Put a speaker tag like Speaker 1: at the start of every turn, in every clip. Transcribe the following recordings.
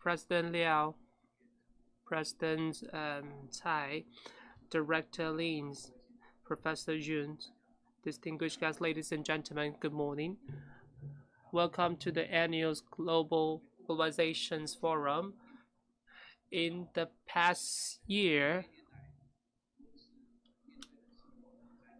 Speaker 1: President Liao, President um, Tsai, Director Lins, Professor Yun, distinguished guests, ladies and gentlemen, good morning. Welcome to the annual Global Globalizations Forum. In the past year,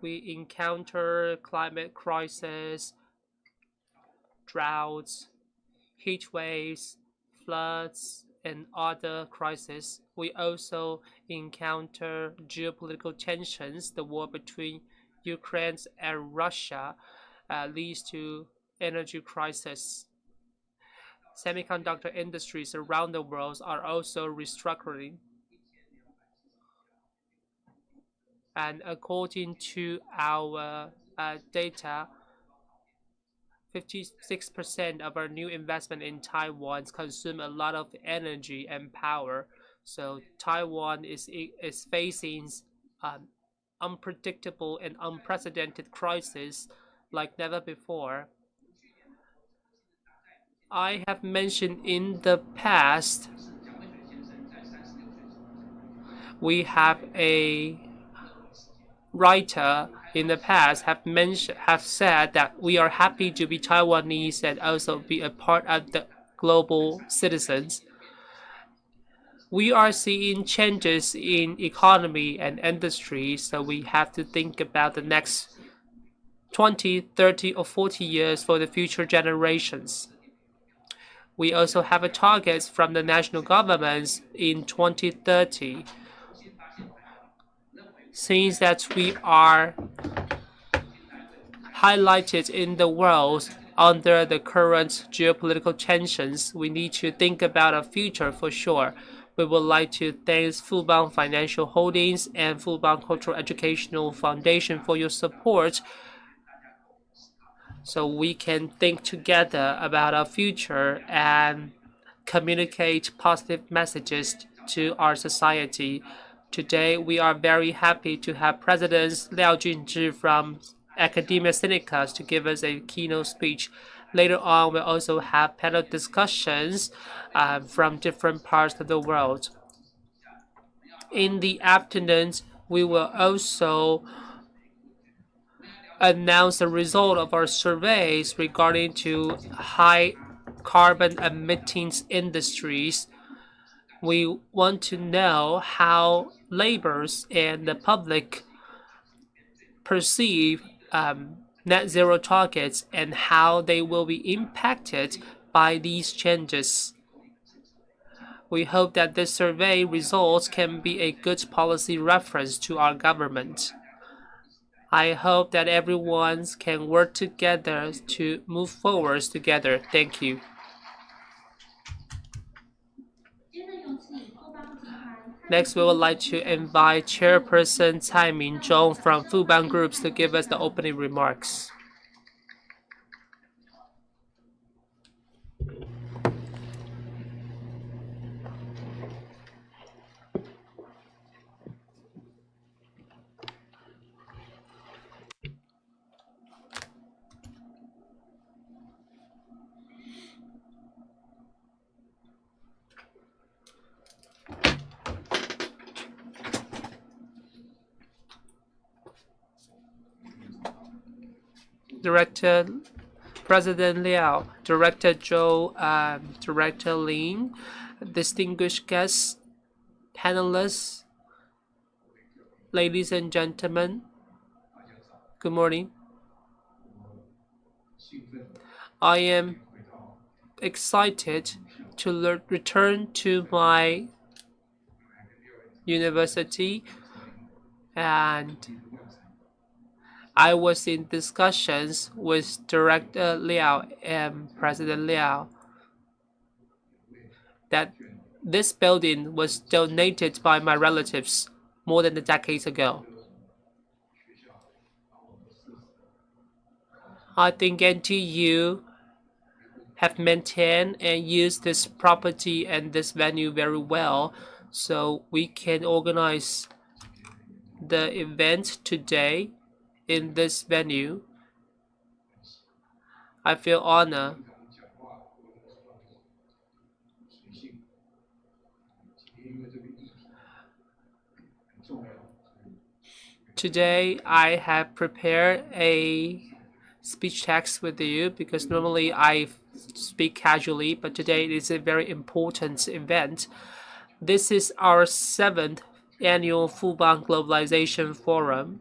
Speaker 1: we encounter climate crisis, droughts, heat waves, floods, and other crises. We also encounter geopolitical tensions. The war between Ukraine and Russia uh, leads to energy crisis. Semiconductor industries around the world are also restructuring. And according to our uh, data, 56% of our new investment in Taiwan consume a lot of energy and power. So Taiwan is is facing um, unpredictable and unprecedented crisis like never before. I have mentioned in the past we have a writer in the past have mentioned have said that we are happy to be Taiwanese and also be a part of the global citizens. We are seeing changes in economy and industry, so we have to think about the next 20, 30, or 40 years for the future generations. We also have a target from the national governments in 2030 since that we are highlighted in the world under the current geopolitical tensions, we need to think about a future for sure. We would like to thank Fubon Financial Holdings and Fubon Cultural Educational Foundation for your support so we can think together about our future and communicate positive messages to our society. Today, we are very happy to have President Liao Junzhi from Academia Sinica to give us a keynote speech. Later on, we'll also have panel discussions uh, from different parts of the world. In the afternoon, we will also announce the result of our surveys regarding to high carbon emitting industries we want to know how laborers and the public perceive um, net zero targets and how they will be impacted by these changes. We hope that this survey results can be a good policy reference to our government. I hope that everyone can work together to move forward together. Thank you. Next, we would like to invite Chairperson Tsai Ming-zhong from Fubon Groups to give us the opening remarks. Director President Liao, Director Zhou, um, Director Lin, distinguished guests, panelists, ladies and gentlemen, good morning. I am excited to return to my university and I was in discussions with Director Liao and President Liao that this building was donated by my relatives more than a decade ago. I think NTU have maintained and used this property and this venue very well so we can organize the event today in this venue. I feel honored Today, I have prepared a speech text with you because normally I speak casually, but today it is a very important event. This is our seventh annual Fubon Globalization Forum.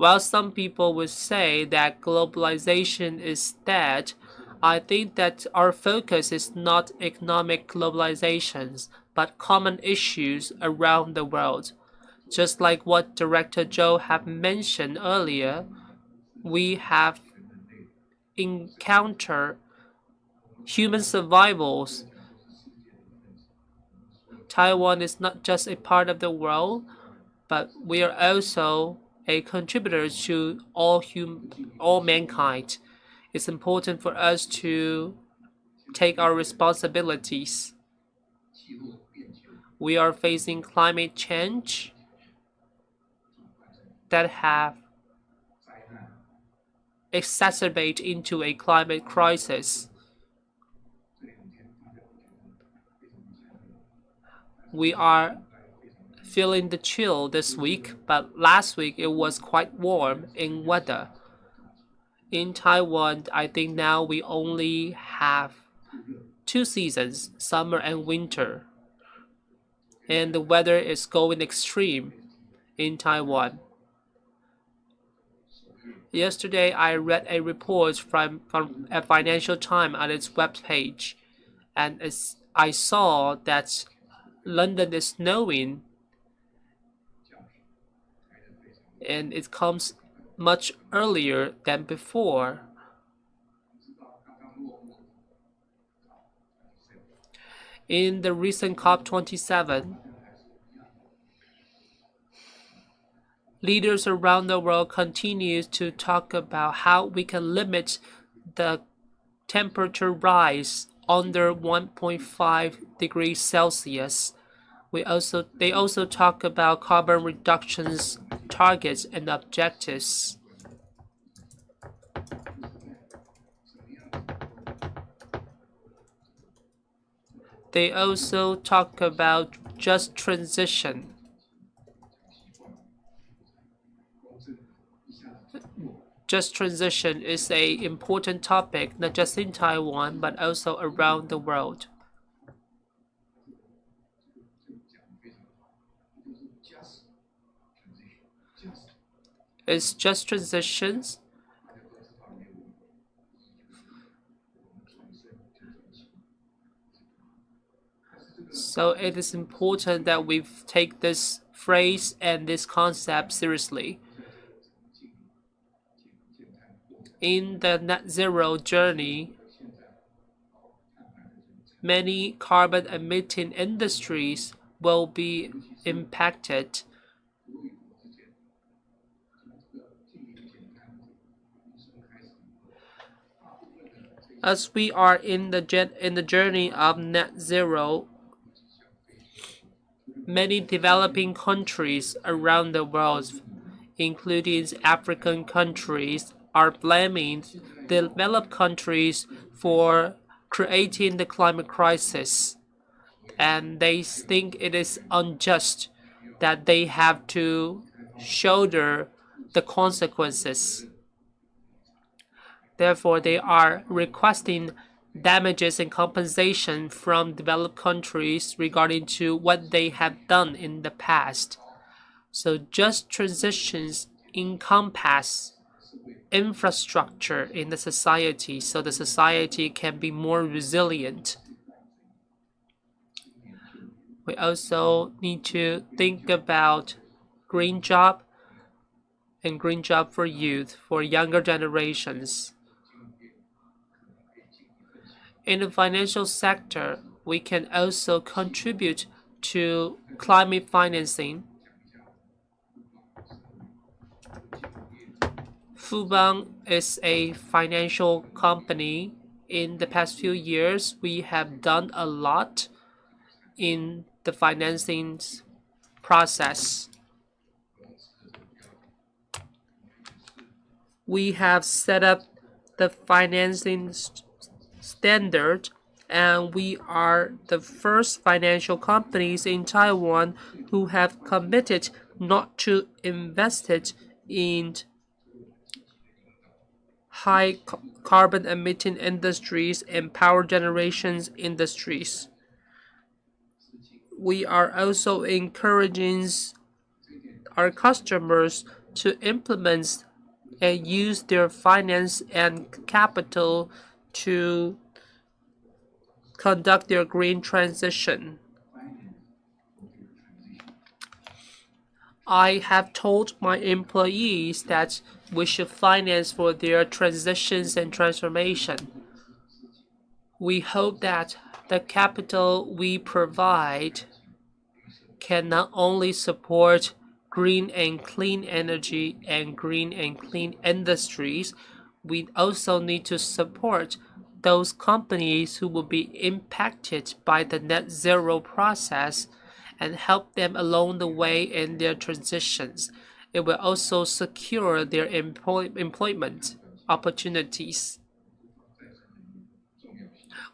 Speaker 1: While some people would say that globalization is dead, I think that our focus is not economic globalizations, but common issues around the world. Just like what Director Joe have mentioned earlier, we have encountered human survivals. Taiwan is not just a part of the world, but we are also a contributor to all hum all mankind. It's important for us to take our responsibilities. We are facing climate change that have exacerbate into a climate crisis. We are feeling the chill this week, but last week it was quite warm in weather. In Taiwan, I think now we only have two seasons, summer and winter. And the weather is going extreme in Taiwan. Yesterday, I read a report from, from a Financial Times on its webpage, and I saw that London is snowing, and it comes much earlier than before. In the recent COP27, leaders around the world continue to talk about how we can limit the temperature rise under 1.5 degrees Celsius. We also they also talk about carbon reductions targets and objectives. They also talk about just transition. Just transition is a important topic not just in Taiwan but also around the world. It's just transitions. So it is important that we take this phrase and this concept seriously. in the net zero journey, many carbon emitting industries will be impacted. As we are in the in the journey of net zero, many developing countries around the world, including African countries, are blaming developed countries for creating the climate crisis. And they think it is unjust that they have to shoulder the consequences. Therefore, they are requesting damages and compensation from developed countries regarding to what they have done in the past. So just transitions encompass infrastructure in the society so the society can be more resilient. We also need to think about green job and green job for youth, for younger generations. In the financial sector, we can also contribute to climate financing Fubon is a financial company. In the past few years, we have done a lot in the financing process. We have set up the financing standard and we are the first financial companies in Taiwan who have committed not to invest it in high carbon emitting industries and power generations industries. We are also encouraging our customers to implement and use their finance and capital to conduct their green transition. I have told my employees that we should finance for their transitions and transformation. We hope that the capital we provide can not only support green and clean energy and green and clean industries, we also need to support those companies who will be impacted by the net zero process and help them along the way in their transitions. It will also secure their employ employment opportunities.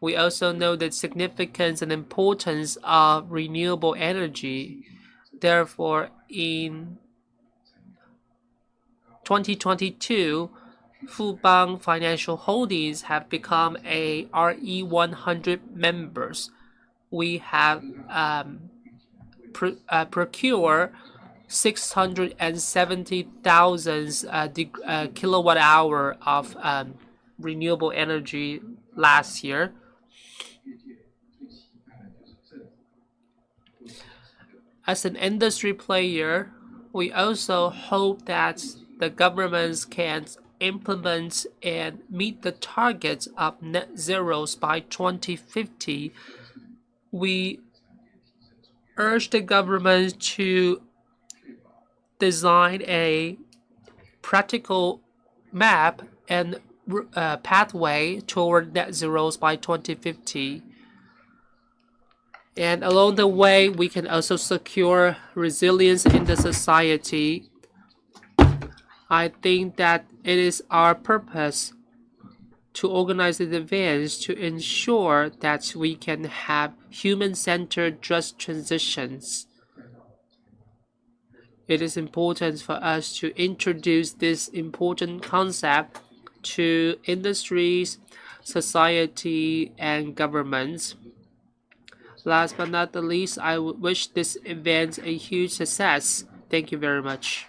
Speaker 1: We also know the significance and importance of renewable energy. Therefore, in 2022, Fubon Financial Holdings have become a RE100 members. We have um, pr uh, procure 670,000 uh, uh, kilowatt hour of um, renewable energy last year. As an industry player, we also hope that the governments can implement and meet the targets of net zeros by 2050. We urge the government to design a practical map and uh, pathway toward net zeros by 2050. And along the way, we can also secure resilience in the society. I think that it is our purpose to organize the events to ensure that we can have human-centered just transitions. It is important for us to introduce this important concept to industries, society, and governments. Last but not the least, I wish this event a huge success. Thank you very much.